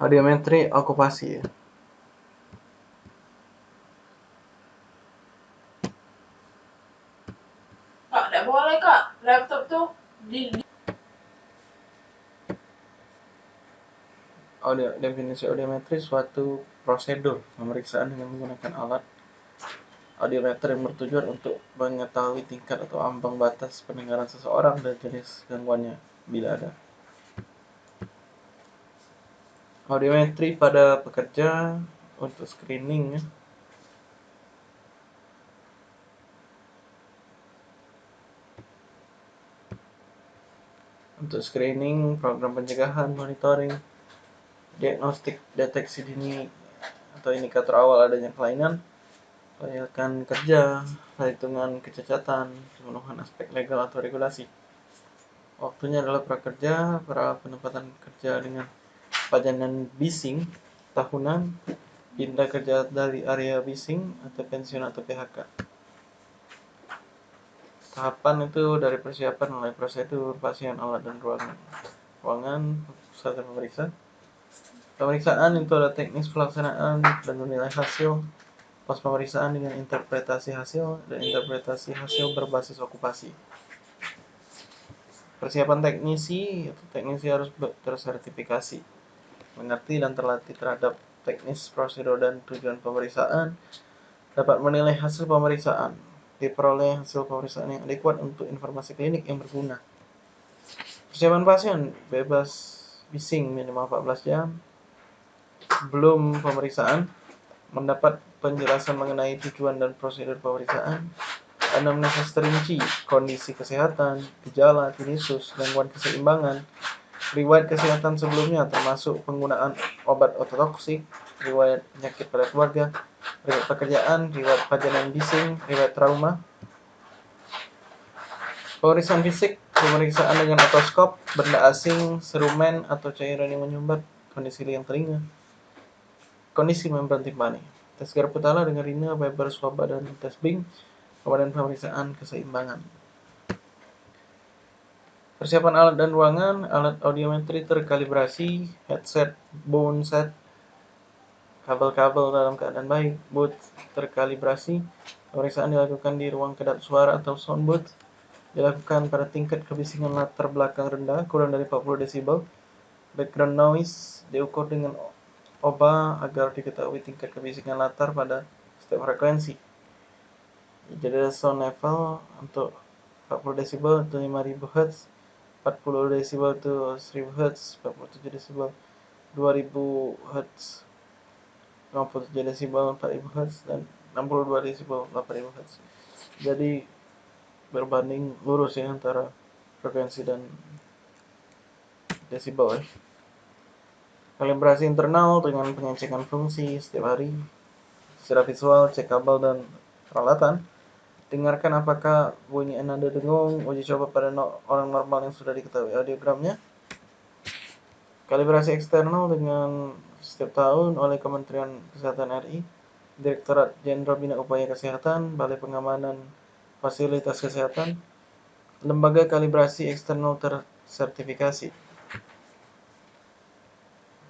audiometri okupasi Kak, tidak boleh kak. Laptop tuh di, di audio definisi audiometri suatu prosedur pemeriksaan dengan menggunakan alat audiometer yang bertujuan untuk mengetahui tingkat atau ambang batas pendengaran seseorang dan jenis gangguannya bila ada. Audiometri pada pekerja untuk screening ya. Untuk screening, program pencegahan, monitoring, diagnostik, deteksi dini atau indikator awal adanya kelainan, kelayakan kerja, perhitungan kecacatan, pemenuhan aspek legal atau regulasi. Waktunya adalah prakerja, pra penempatan kerja dengan pajanan bising tahunan, pindah kerja dari area bising atau pensiun atau PHK. Tahapan itu dari persiapan mulai prosedur, pasien, alat, dan ruangan. Ruangan, serta pemeriksa. Pemeriksaan itu ada teknis pelaksanaan dan menilai hasil pas pemeriksaan dengan interpretasi hasil dan interpretasi hasil berbasis okupasi. Persiapan teknisi, itu teknisi harus tersertifikasi, mengerti dan terlatih terhadap teknis, prosedur, dan tujuan pemeriksaan, dapat menilai hasil pemeriksaan, diperoleh hasil pemeriksaan yang adekuat untuk informasi klinik yang berguna. Persiapan pasien bebas bising minimal 14 jam. Belum pemeriksaan, mendapat penjelasan mengenai tujuan dan prosedur pemeriksaan, anamnesis terinci, kondisi kesehatan, gejala, tinnitus, gangguan keseimbangan, riwayat kesehatan sebelumnya termasuk penggunaan obat ototoksik, riwayat penyakit pada keluarga, riwayat pekerjaan, riwayat pajanan bising, riwayat trauma. Pemeriksaan fisik, pemeriksaan dengan otoskop, benda asing, serumen atau cairan yang menyumbat, kondisi liang telinga, kondisi membran timpani, tes garap kepala dengan rina, Weber, swaba, dan tes Bing, kemudian pemeriksaan keseimbangan. Persiapan alat dan ruangan, alat audiometri terkalibrasi, headset, bone set, kabel-kabel dalam keadaan baik, booth terkalibrasi, pemeriksaan dilakukan di ruang kedap suara atau sound booth, dilakukan pada tingkat kebisingan latar belakang rendah, kurang dari 40 desibel, background noise diukur dengan oba agar diketahui tingkat kebisingan latar pada setiap frekuensi. Jadi ada sound level untuk 40 desibel untuk 5000 Hz, 40 desibel itu 1000 Hz, 47 desibel 2000 Hz, 57 desibel 4000 Hz, dan 62 desibel 8000 Hz. Jadi berbanding lurus ya antara frekuensi dan desibel ya. Kalibrasi internal dengan pengecekan fungsi setiap hari secara visual, cek kabel dan peralatan dengarkan apakah bunyi nada dengung, uji coba pada no orang normal yang sudah diketahui audiogramnya. Kalibrasi eksternal dengan setiap tahun oleh Kementerian Kesehatan RI, Direktorat Jenderal Bina Upaya Kesehatan, Balai Pengamanan Fasilitas Kesehatan, Lembaga Kalibrasi Eksternal Tersertifikasi.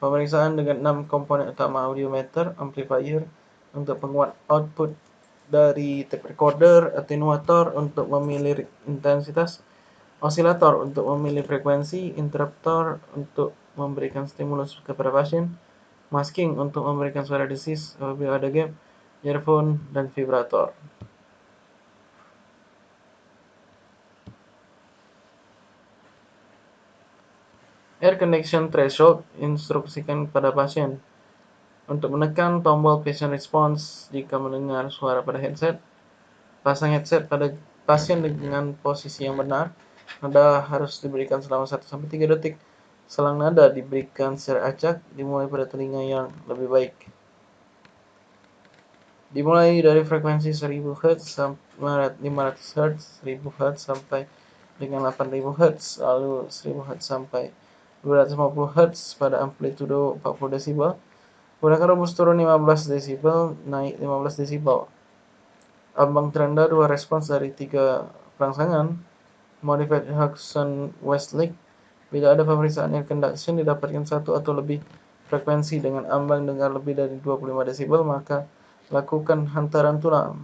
Pemeriksaan dengan 6 komponen utama audiometer, amplifier untuk penguat output dari tape recorder, attenuator untuk memilih intensitas, osilator untuk memilih frekuensi, interruptor untuk memberikan stimulus kepada pasien, masking untuk memberikan suara desis apabila ada gap, earphone, dan vibrator. Air connection threshold instruksikan kepada pasien untuk menekan tombol patient response jika mendengar suara pada headset, pasang headset pada pasien dengan posisi yang benar. Nada harus diberikan selama 1-3 detik. Selang nada diberikan secara acak, dimulai pada telinga yang lebih baik. Dimulai dari frekuensi 1000 Hz sampai 500 Hz, 1000 Hz sampai dengan 8000 Hz, lalu 1000 Hz sampai 250 Hz pada amplitudo 40 desibel Gunakan rumus turun 15 desibel, naik 15 desibel. Ambang terendah dua respons dari tiga perangsangan. Modified Huxon Westlake. Bila ada pemeriksaan air conduction didapatkan satu atau lebih frekuensi dengan ambang dengar lebih dari 25 desibel, maka lakukan hantaran tulang.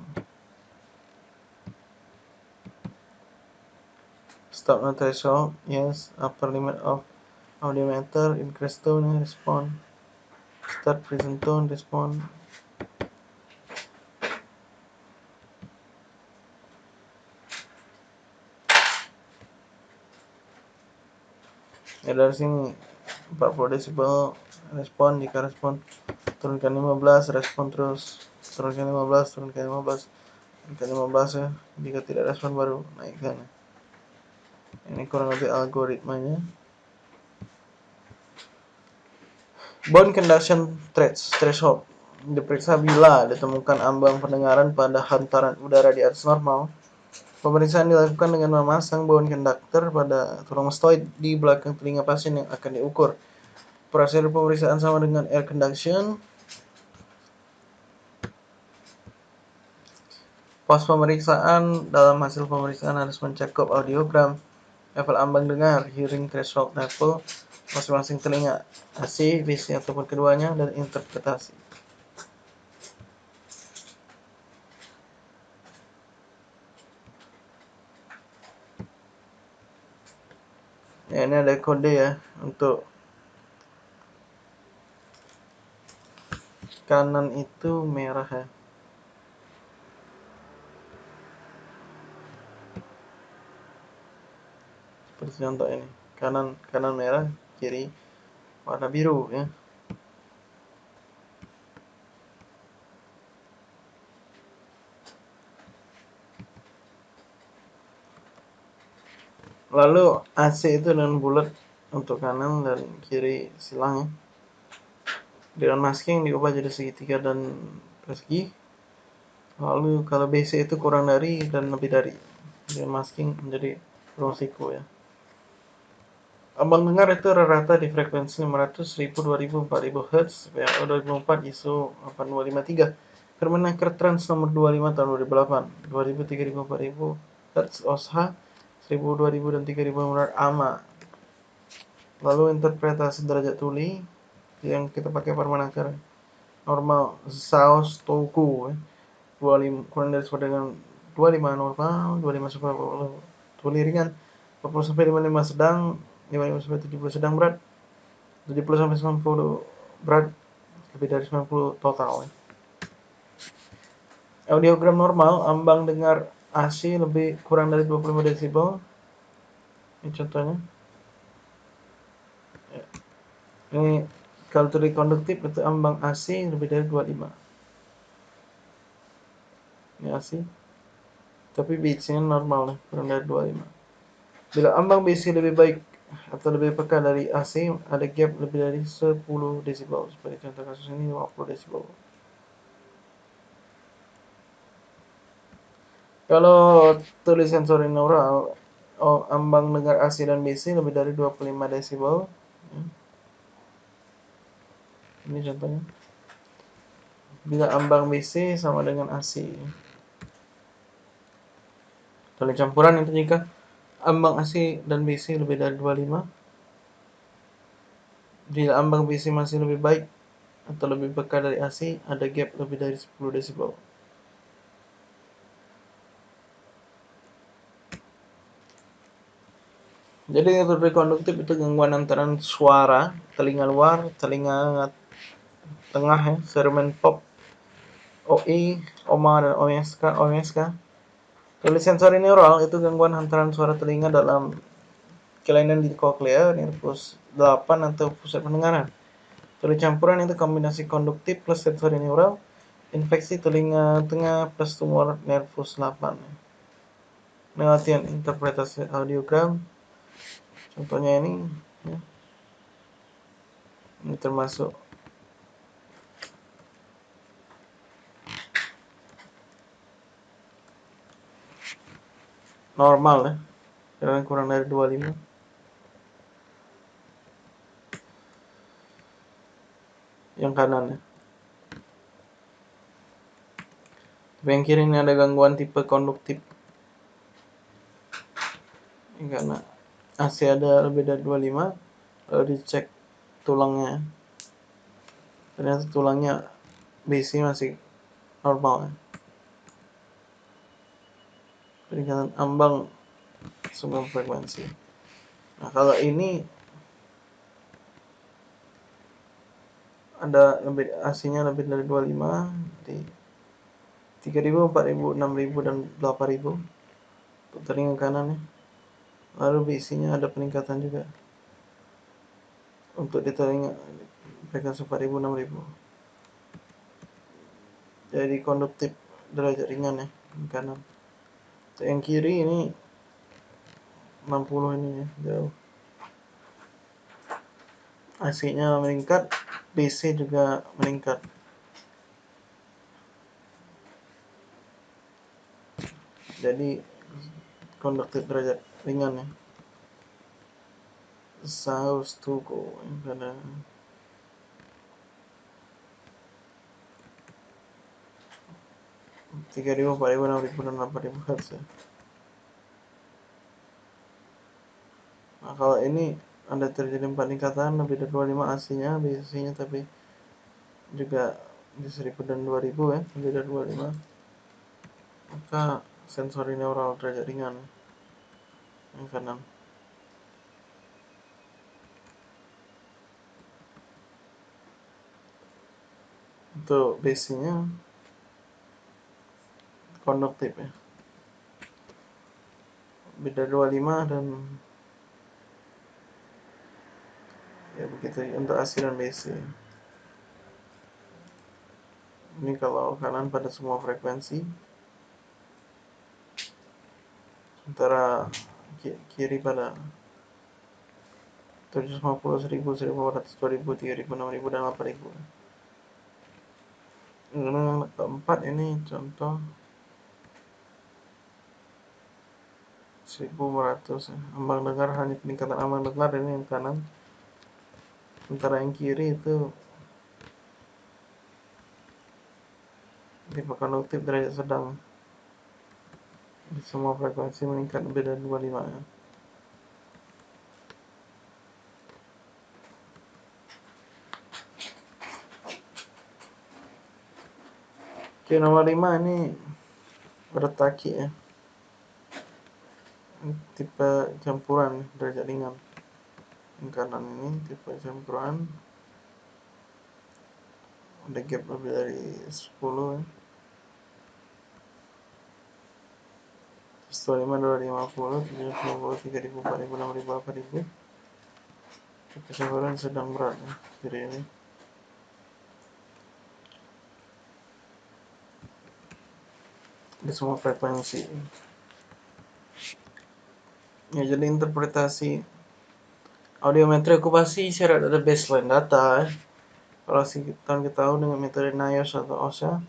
Stop no threshold, yes, upper limit of audiometer, increase tone, respond, start present tone, respond, dari sini 40 desibel respon jika respon turunkan 15 respon terus turunkan 15 turunkan 15 turunkan 15 ya. Jika tidak respon baru naikkan. Ini kurang lebih algoritmanya bone conduction threshold diperiksa bila ditemukan ambang pendengaran pada hantaran udara di atas normal Pemeriksaan dilakukan dengan memasang bone conductor pada tulang mastoid di belakang telinga pasien yang akan diukur. Prosedur pemeriksaan sama dengan air conduction. Pos pemeriksaan dalam hasil pemeriksaan harus mencakup audiogram, level ambang dengar, hearing threshold level, masing-masing telinga, AC, visi ataupun keduanya, dan interpretasi. ya ini ada kode ya untuk kanan itu merah ya seperti contoh ini kanan kanan merah kiri warna biru ya. Lalu AC itu dengan bulat untuk kanan dan kiri silang dengan masking diubah jadi segitiga dan persegi. Lalu kalau BC itu kurang dari dan lebih dari dengan masking menjadi siku ya Abang dengar itu rata-rata di frekuensi 500, 1000, 2000, 4000 Hz PAO 2004 ISO 8253 Permenaker Trans nomor 25 tahun 2008 2000, 3000, 4000 Hz OSHA 1000, 2000, dan 3000 menurut AMA. Lalu interpretasi derajat tuli yang kita pakai permenaker normal saus toku ya. 25 kurang dari sama dengan 25 normal, 25 sampai tuli ringan, 40 sampai 55 sedang, 55 sampai 70 sedang berat, 70 sampai 90 berat, lebih dari 90 total. Audiogram normal, ambang dengar AC lebih kurang dari 25 desibel. Ini contohnya. Ya. ini kalau tuli konduktif itu ambang AC lebih dari 25 ini AC tapi bitsnya normal kurang dari 25 bila ambang BC lebih baik atau lebih peka dari AC ada gap lebih dari 10 desibel seperti contoh kasus ini 50 desibel Kalau tulis sensori neural, oh, ambang dengar AC dan BC lebih dari 25 desibel. Hmm. Ini contohnya. Bila ambang BC sama dengan AC. Tulis campuran itu jika ambang AC dan BC lebih dari 25. Bila ambang BC masih lebih baik atau lebih peka dari AC, ada gap lebih dari 10 desibel. Jadi yang konduktif itu gangguan antara suara, telinga luar, telinga tengah ya, serumen pop, OI, OMA dan OSK, OSK. Tulis sensori neural itu gangguan antara suara telinga dalam kelainan di koklea, nervus 8 atau pusat pendengaran. Tulis campuran itu kombinasi konduktif plus sensori neural, infeksi telinga tengah plus tumor nervus 8. Latihan interpretasi audiogram, contohnya ini ya. ini termasuk normal ya. Jangan kurang dari 25 yang kanan ya. Tapi yang kiri ini ada gangguan tipe konduktif. Ini karena AC ada lebih dari 25 lalu dicek tulangnya. Ternyata tulangnya BC masih normal ya. Peningkatan ambang semua frekuensi. Nah kalau ini ada lebih AC-nya lebih dari 25 di 3000, 4000, 6000 dan 8000 untuk telinga kanan ya. Lalu BC-nya ada peningkatan juga. Untuk di telinga frekuensi 4000, 6000 jadi konduktif derajat ringan ya kanan yang kiri ini 60 ini ya jauh. AC nya meningkat BC juga meningkat. Jadi konduktif derajat ringan ya. South to go pada tiga ribu, empat ribu, enam ribu, dan delapan ribu hertz ya. Nah, kalau ini ada terjadi peningkatan lebih dari 25 AC-nya, BC-nya tapi juga di 1000 dan 2000 ya, lebih dari 25. Maka sensori neural derajat ringan yang kanan. Untuk BC-nya konduktif ya. Beda 25 dan ya begitu untuk AC dan BC ini kalau kanan pada semua frekuensi sementara kiri pada 750, 1000, 1400, 2000, 3000, 6000, dan 8000 ini keempat ini contoh 1500 ya. ambang dengar hanya peningkatan ambang dengar ini yang kanan sementara yang kiri itu tipe konduktif derajat sedang semua frekuensi meningkat lebih dari 25 ya. Oke nomor 5 ini bertaki ya tipe campuran derajat ringan. Yang kanan ini tipe campuran ada gap lebih dari 10 ya. Setelah 5 250 750 3000 4000 6000 8000 tipe campuran sedang berat ya jadi ini. Di semua frekuensi ya jadi interpretasi audiometri okupasi syarat ada baseline data ya. kalau kita tahu dengan metode NIOSH atau OSHA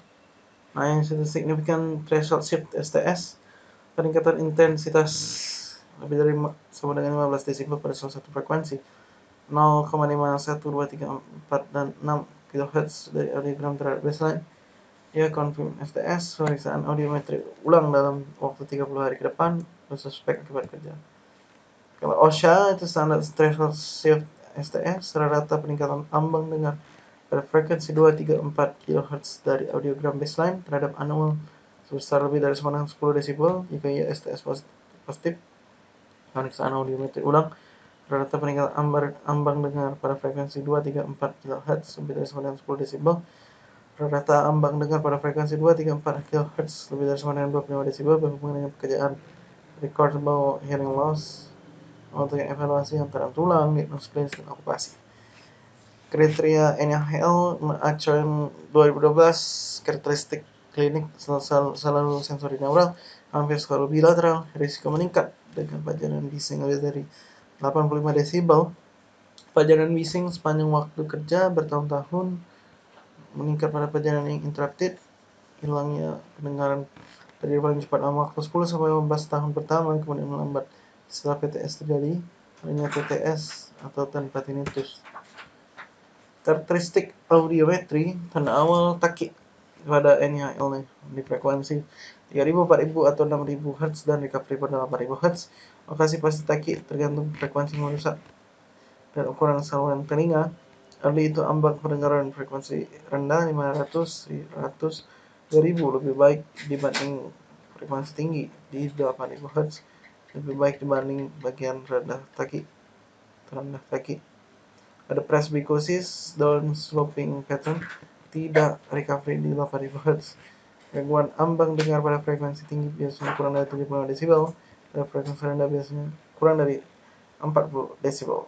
nah yang signifikan threshold shift STS peningkatan intensitas lebih dari sama dengan 15 desibel pada salah satu frekuensi 0,51, 2, 3, 4, dan 6 kHz dari audiogram terhadap baseline ya confirm STS pemeriksaan audiometri ulang dalam waktu 30 hari ke depan bersuspek akibat kerja kalau OSHA itu standar threshold shift STS rata peningkatan ambang dengar pada frekuensi 2, 3, 4 kHz dari audiogram baseline terhadap anual sebesar lebih dari 10 desibel jika ia STS positif. Pemeriksaan audiometri ulang rata peningkatan ambang, ambang dengar pada frekuensi 2, 3, 4 kHz lebih dari 10 desibel rata ambang dengar pada frekuensi 2, 3, 4 kHz lebih dari 25 desibel berhubungan dengan pekerjaan recordable hearing loss untuk evaluasi antara tulang, diagnosis klinis, dan okupasi. Kriteria NHL acuan 2012 karakteristik klinik selalu, selalu sensori neural hampir selalu bilateral risiko meningkat dengan pajanan bising lebih dari 85 desibel pajanan bising sepanjang waktu kerja bertahun-tahun meningkat pada pajanan yang interrupted hilangnya pendengaran terjadi paling cepat dalam waktu 10 sampai 15 tahun pertama kemudian melambat setelah PTS terjadi hanya PTS atau tanpa tinnitus karakteristik audiometri awal takik pada NHL nih di frekuensi 3000, 4000 atau 6000 Hz dan recovery pada 8000 Hz lokasi pasti takik tergantung frekuensi merusak dan ukuran saluran telinga Early itu ambang pendengaran frekuensi rendah 500 100 2000 lebih baik dibanding frekuensi tinggi di 8000 Hz lebih baik dibanding bagian rendah kaki terendah kaki ada presbycusis down sloping pattern tidak recovery di 8000 Hz gangguan ambang dengar pada frekuensi tinggi biasanya kurang dari 75 desibel. Pada frekuensi rendah biasanya kurang dari 40 desibel